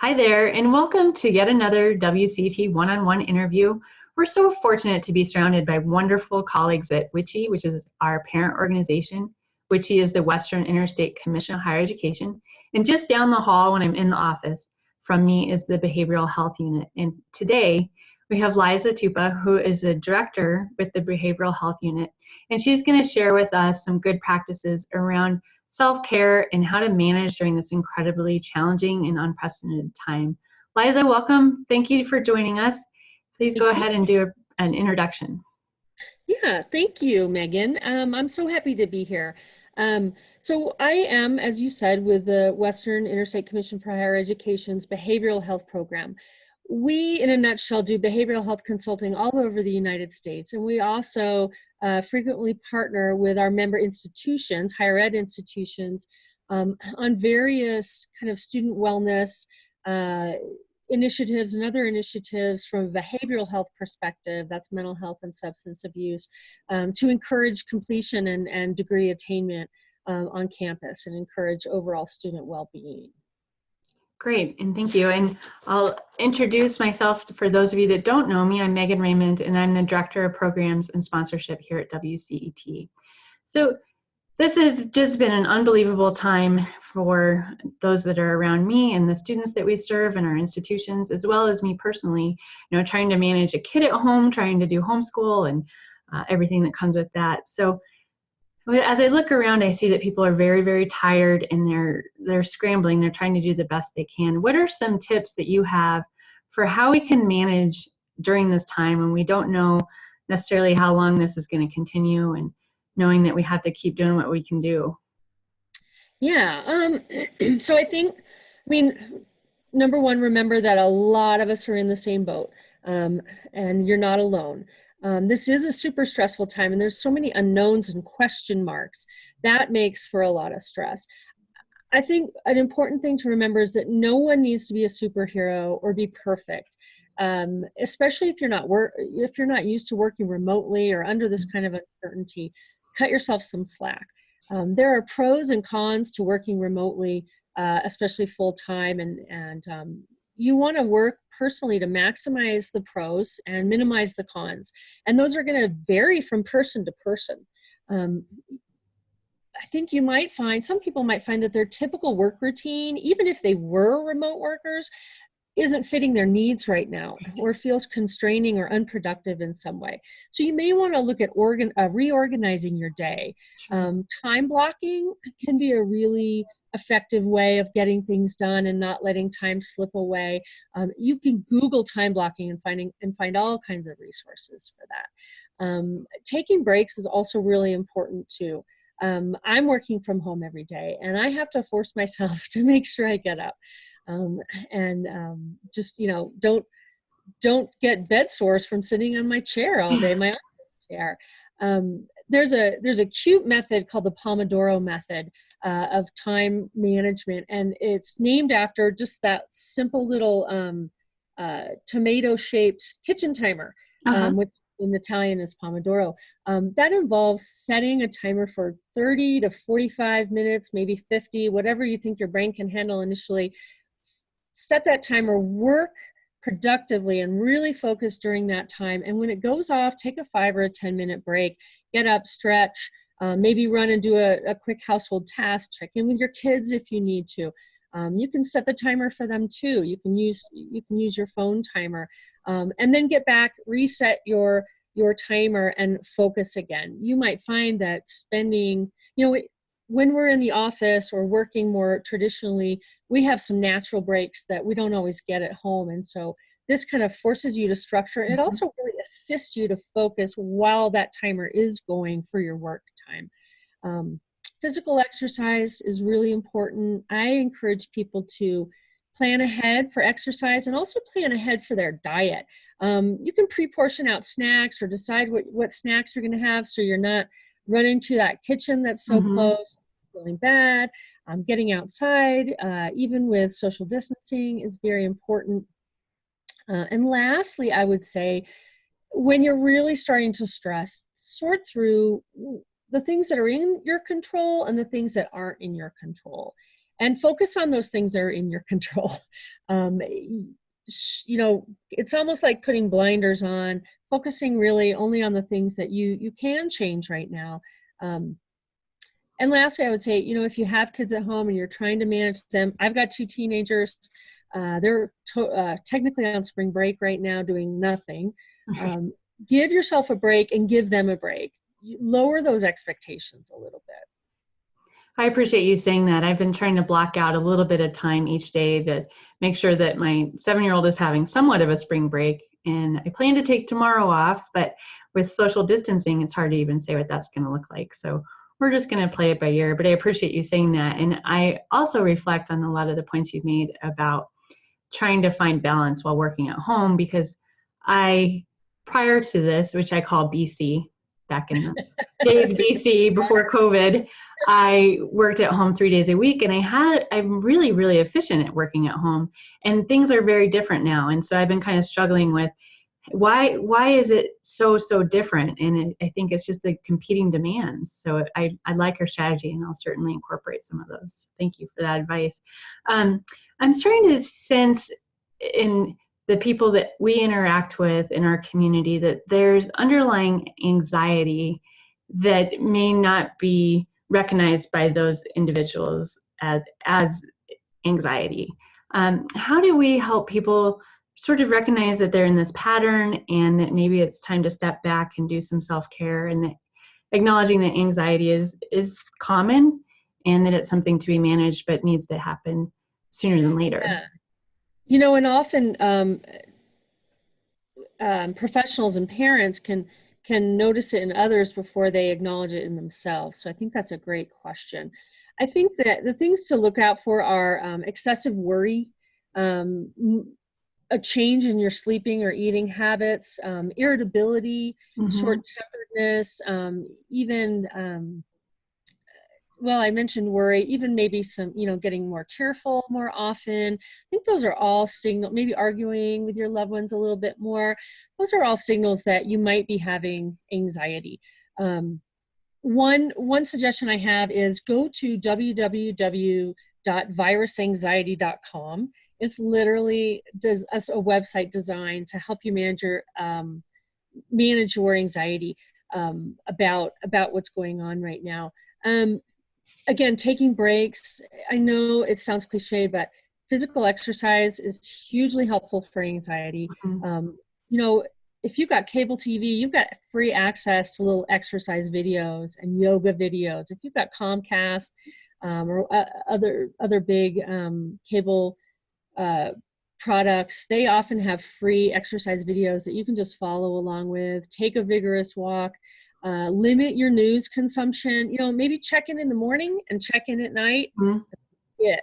Hi there, and welcome to yet another WCET one-on-one interview. We're so fortunate to be surrounded by wonderful colleagues at WICHE, which is our parent organization. WICHE is the Western Interstate Commission on Higher Education. And just down the hall when I'm in the office from me is the Behavioral Health Unit. And today we have Liza Tupa, who is a director with the Behavioral Health Unit. And she's gonna share with us some good practices around self-care and how to manage during this incredibly challenging and unprecedented time. Liza, welcome. Thank you for joining us. Please go ahead and do a, an introduction. Yeah, thank you, Megan. Um, I'm so happy to be here. Um, so I am, as you said, with the Western Interstate Commission for Higher Education's Behavioral Health Program. We, in a nutshell, do behavioral health consulting all over the United States, and we also uh, frequently partner with our member institutions, higher ed institutions, um, on various kind of student wellness uh, initiatives and other initiatives from a behavioral health perspective, that's mental health and substance abuse, um, to encourage completion and, and degree attainment um, on campus and encourage overall student well-being. Great, and thank you. And I'll introduce myself for those of you that don't know me. I'm Megan Raymond, and I'm the Director of Programs and Sponsorship here at WCET. So this has just been an unbelievable time for those that are around me and the students that we serve in our institutions, as well as me personally, you know, trying to manage a kid at home, trying to do homeschool and uh, everything that comes with that. So as I look around, I see that people are very, very tired and they're they're scrambling. They're trying to do the best they can. What are some tips that you have for how we can manage during this time when we don't know necessarily how long this is going to continue and knowing that we have to keep doing what we can do? Yeah. Um, so I think, I mean, number one, remember that a lot of us are in the same boat um, and you're not alone. Um, this is a super stressful time and there's so many unknowns and question marks. That makes for a lot of stress. I think an important thing to remember is that no one needs to be a superhero or be perfect. Um, especially if you're not work if you're not used to working remotely or under this kind of uncertainty, cut yourself some slack. Um, there are pros and cons to working remotely, uh, especially full time, and and um, you want to work personally to maximize the pros and minimize the cons. And those are going to vary from person to person. Um, I think you might find, some people might find that their typical work routine, even if they were remote workers, isn't fitting their needs right now or feels constraining or unproductive in some way. So you may want to look at organ, uh, reorganizing your day. Um, time blocking can be a really effective way of getting things done and not letting time slip away. Um, you can Google time blocking and finding and find all kinds of resources for that. Um, taking breaks is also really important too. Um, I'm working from home every day and I have to force myself to make sure I get up um, and um, just, you know, don't don't get bed sores from sitting on my chair all day, my chair. Um, there's a there's a cute method called the Pomodoro method uh, of time management, and it's named after just that simple little um, uh, tomato-shaped kitchen timer, uh -huh. um, which in Italian is Pomodoro. Um, that involves setting a timer for 30 to 45 minutes, maybe 50, whatever you think your brain can handle initially. Set that timer, work productively and really focus during that time. And when it goes off, take a five or a 10 minute break, get up, stretch, uh, maybe run and do a, a, quick household task, check in with your kids if you need to. Um, you can set the timer for them too. You can use, you can use your phone timer um, and then get back, reset your, your timer and focus again. You might find that spending, you know, when we're in the office or working more traditionally, we have some natural breaks that we don't always get at home. And so this kind of forces you to structure. It mm-hmm. also really assists you to focus while that timer is going for your work time. Um, physical exercise is really important. I encourage people to plan ahead for exercise and also plan ahead for their diet. Um, you can pre-portion out snacks or decide what, what snacks you're gonna have so you're not run into that kitchen that's so mm-hmm. close, feeling bad. Um, getting outside, uh, even with social distancing, is very important. Uh, and lastly, I would say, when you're really starting to stress, sort through the things that are in your control and the things that aren't in your control. and focus on those things that are in your control. Um, you know, it's almost like putting blinders on, focusing really only on the things that you you can change right now. Um, and lastly, I would say, you know, if you have kids at home and you're trying to manage them, I've got two teenagers. Uh, they're uh, technically on spring break right now, doing nothing. Um, give yourself a break and give them a break. Lower those expectations a little bit. I appreciate you saying that. I've been trying to block out a little bit of time each day to make sure that my seven year old is having somewhat of a spring break. And I plan to take tomorrow off, but with social distancing, it's hard to even say what that's going to look like. So we're just going to play it by ear. But I appreciate you saying that. And I also reflect on a lot of the points you've made about trying to find balance while working at home because I, prior to this, which I call BC, back in the days BC before COVID, I worked at home three days a week and I had, I'm really, really efficient at working at home and things are very different now. And so I've been kind of struggling with why, why is it so, so different? And it, I think it's just the competing demands. So I, I like your strategy and I'll certainly incorporate some of those. Thank you for that advice. Um, I'm starting to sense in the people that we interact with in our community that there's underlying anxiety that may not be recognized by those individuals as as anxiety. Um, how do we help people sort of recognize that they're in this pattern and that maybe it's time to step back and do some self-care and that acknowledging that anxiety is is common and that it's something to be managed but needs to happen sooner than later. Yeah. You know, and often um, um, professionals and parents can can notice it in others before they acknowledge it in themselves. So I think that's a great question. I think that the things to look out for are um, excessive worry, um, a change in your sleeping or eating habits, um, irritability, mm-hmm. short-temperedness, um, even um, well, I mentioned worry, even maybe some, you know, getting more tearful more often. I think those are all signal, maybe arguing with your loved ones a little bit more. Those are all signals that you might be having anxiety. Um, one, one suggestion I have is go to www.virusanxiety.com. It's literally does a website designed to help you manage your um, manage your anxiety um, about about what's going on right now. Um, again, taking breaks, I know it sounds cliche, but physical exercise is hugely helpful for anxiety. Mm-hmm. Um, you know, if you've got cable TV, you've got free access to little exercise videos and yoga videos. If you've got Comcast um, or uh, other other big um, cable uh, products, they often have free exercise videos that you can just follow along with. Take a vigorous walk. Uh, limit your news consumption. You know, maybe check in in the morning and check in at night. Mm-hmm. It.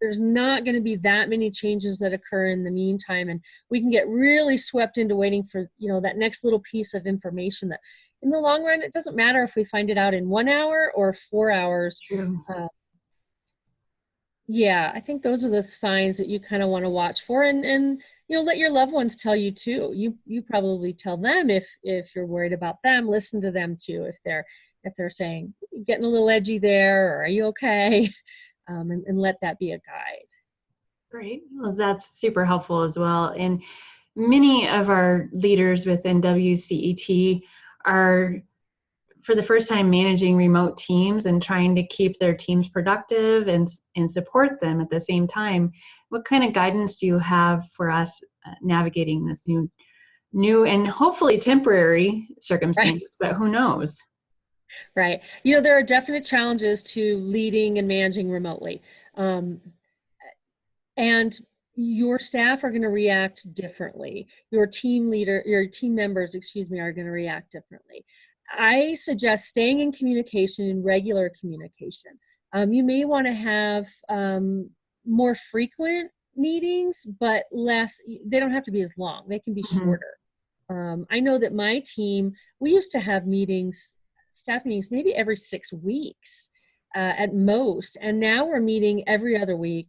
There's not going to be that many changes that occur in the meantime, and we can get really swept into waiting for you know that next little piece of information that, in the long run, it doesn't matter if we find it out in one hour or four hours. Uh, yeah, I think those are the signs that you kind of want to watch for, and and you know let your loved ones tell you too. You you probably tell them if if you're worried about them listen to them too if they're if they're saying getting a little edgy there or are you okay? Um, and, and let that be a guide. Great. Well that's super helpful as well and many of our leaders within wcet are for the first time managing remote teams and trying to keep their teams productive and, and support them at the same time what kind of guidance do you have for us uh, navigating this new new and hopefully temporary circumstance right. but who knows? Right. You know there are definite challenges to leading and managing remotely um, and your staff are going to react differently. Your team leader your team members excuse me are going to react differently I suggest staying in communication, in regular communication. Um, you may want to have um, more frequent meetings, but less, they don't have to be as long. They can be mm-hmm. shorter. Um, I know that my team, we used to have meetings, staff meetings, maybe every six weeks uh, at most. And now we're meeting every other week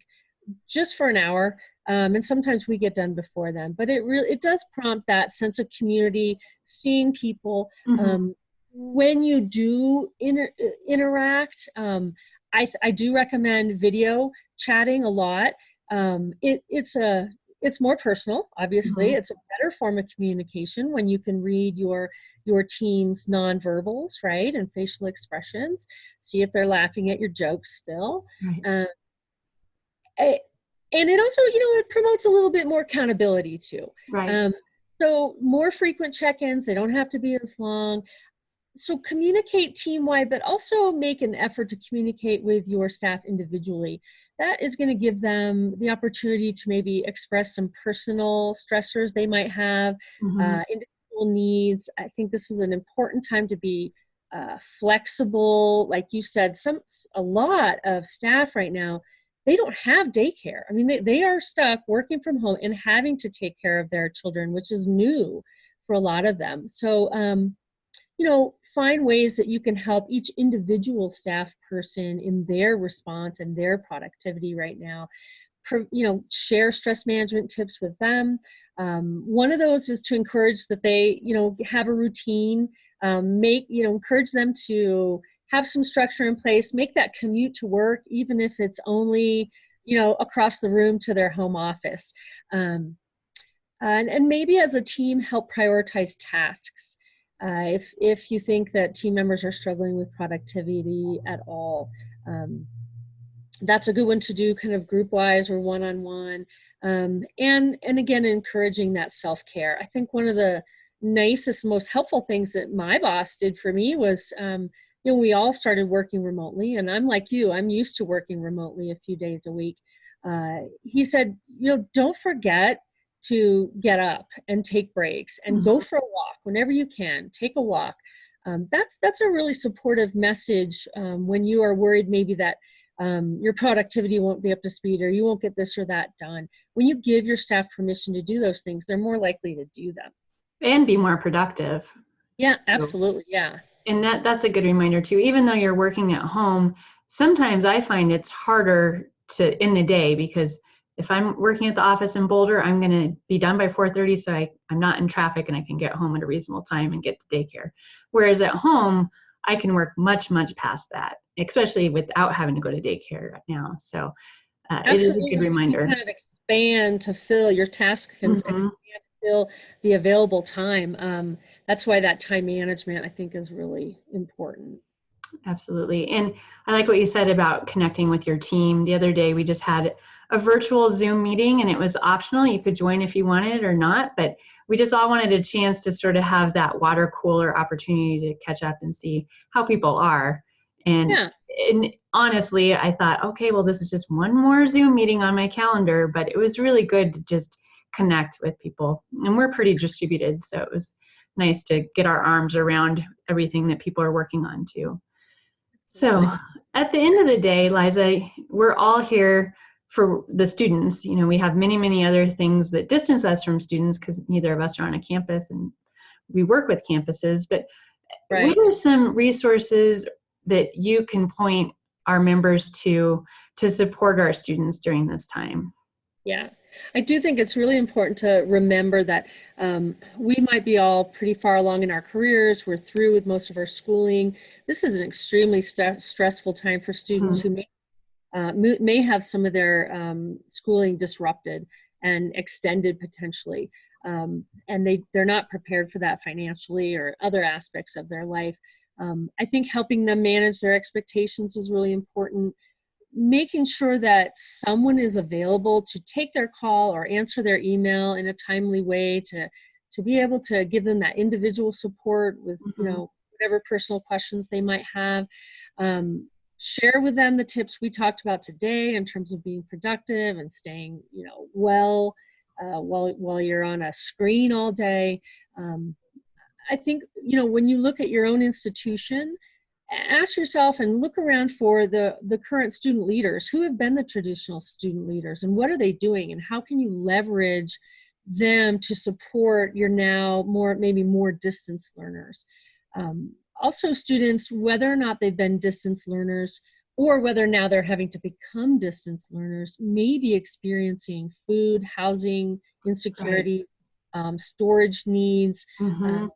just for an hour. Um, and sometimes we get done before then but it really it does prompt that sense of community seeing people mm-hmm. um, when you do inter- interact, um, I, I do recommend video chatting a lot. Um, it, it's a it's more personal obviously Mhm. it's a better form of communication when you can read your your team's nonverbals right and facial expressions see if they're laughing at your jokes still Right. um, eh, and it also you know it promotes a little bit more accountability too Right. um, so more frequent check-ins they don't have to be as long so communicate team-wide but also make an effort to communicate with your staff individually. That is going to give them the opportunity to maybe express some personal stressors they might have Mhm. uh, individual needs. I think this is an important time to be uh, flexible. Like you said some a lot of staff right now they don't have daycare. I mean they, they are stuck working from home and having to take care of their children which is new for a lot of them. So um, you know find ways that you can help each individual staff person in their response and their productivity right now. You know share stress management tips with them. Um, one of those is to encourage that they you know have a routine. Um, make you know encourage them to have some structure in place. Make that commute to work even if it's only you know across the room to their home office. Um, and, and maybe as a team help prioritize tasks uh, if if you think that team members are struggling with productivity at all um, that's a good one to do kind of group wise or one on one um, and and again encouraging that self care i think one of the nicest most helpful things that my boss did for me was um, you know we all started working remotely and i'm like you i'm used to working remotely a few days a week. Uh, he said you know don't forget to get up and take breaks and go for a walk whenever you can take a walk um, that's that's a really supportive message um, when you are worried maybe that um, your productivity won't be up to speed or you won't get this or that done when you give your staff permission to do those things they're more likely to do them and be more productive. yeah absolutely yeah And that that's a good reminder too. Even though you're working at home, sometimes I find it's harder to in the day because if I'm working at the office in Boulder, I'm going to be done by 4:30 so I I'm not in traffic and I can get home at a reasonable time and get to daycare. Whereas at home, I can work much much past that, especially without having to go to daycare right now. So uh, it is a good reminder. kind of expand to fill your task can Mhm. expand to fill the available time um, that's why that time management i think is really important Absolutely. And I like what you said about connecting with your team. The other day, we just had a virtual Zoom meeting and it was optional. You could join if you wanted or not, but we just all wanted a chance to sort of have that water cooler opportunity to catch up and see how people are. And, yeah and honestly, I thought, okay, well, this is just one more Zoom meeting on my calendar, but it was really good to just connect with people. And we're pretty distributed, so it was nice to get our arms around everything that people are working on too. So at the end of the day, Liza, we're all here for the students. You know, we have many, many other things that distance us from students because neither of us are on a campus and we work with campuses. But right what are some resources that you can point our members to to support our students during this time? Yeah, I do think it's really important to remember that um, we might be all pretty far along in our careers. We're through with most of our schooling. This is an extremely st- stressful time for students who may, uh, may have some of their um, schooling disrupted and extended potentially. Um, and they, they're not prepared for that financially or other aspects of their life. Um, I think helping them manage their expectations is really important making sure that someone is available to take their call or answer their email in a timely way to to be able to give them that individual support with you Mhm. know whatever personal questions they might have um, share with them the tips we talked about today in terms of being productive and staying you know well uh, while while you're on a screen all day. Um, i think you know when you look at your own institution ask yourself and look around for the the current student leaders. Who have been the traditional student leaders and what are they doing and how can you leverage them to support your now more maybe more distance learners? Um, also students whether or not they've been distance learners or whether now they're having to become distance learners may be experiencing food housing insecurity um, storage needs Mhm. uh,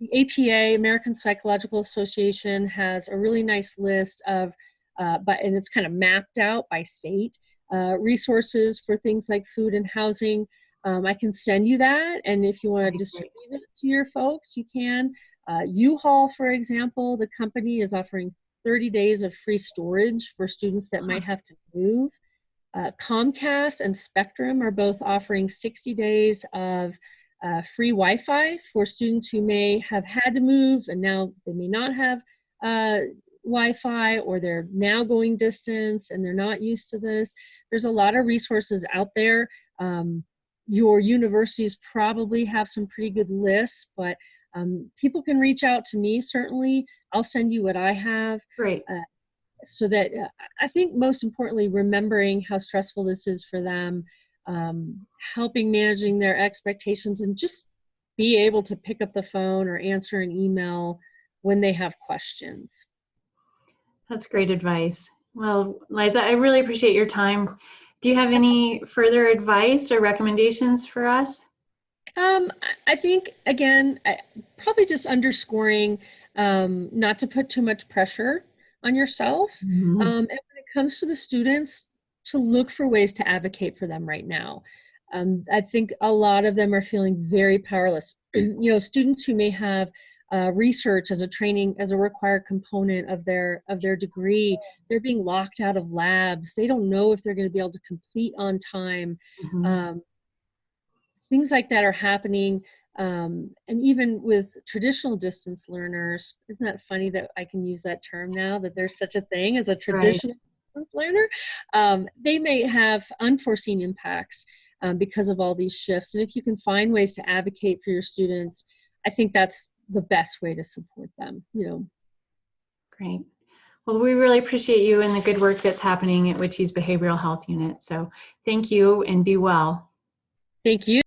the APA, American Psychological Association, has a really nice list of uh, but and it's kind of mapped out by state. Uh, resources for things like food and housing. Um, I can send you that, and if you want to That'd be great. distribute it to your folks, you can. Uh, U-Haul, for example, the company is offering 30 days of free storage for students that might have to move. Uh, Comcast and Spectrum are both offering 60 days of uh, free Wi-Fi for students who may have had to move and now they may not have uh, Wi-Fi or they're now going distance and they're not used to this. There's a lot of resources out there. Um, your universities probably have some pretty good lists, but um, people can reach out to me certainly. I'll send you what I have Great. so that uh, I think most importantly, remembering how stressful this is for them, um, helping managing their expectations, and just be able to pick up the phone or answer an email when they have questions. That's great advice. Well, Liza, I really appreciate your time. Do you have any further advice or recommendations for us? Um, I- think again, I, probably just underscoring um, not to put too much pressure on yourself. Mhm. Um, and when it comes to the students, to look for ways to advocate for them right now. Um, I think a lot of them are feeling very powerless. you know, students who may have uh, research as a training as a required component of their of their degree, they're being locked out of labs. They don't know if they're going to be able to complete on time. Mhm. Um, things like that are happening. Um, and even with traditional distance learners, isn't that funny that I can use that term now, that there's such a thing as a traditional distance learner? Um, they may have unforeseen impacts um, because of all these shifts. And if you can find ways to advocate for your students, I think that's the best way to support them, you know. Great. Well, we really appreciate you and the good work that's happening at WICHE's Behavioral Health Unit. So thank you and be well. Thank you.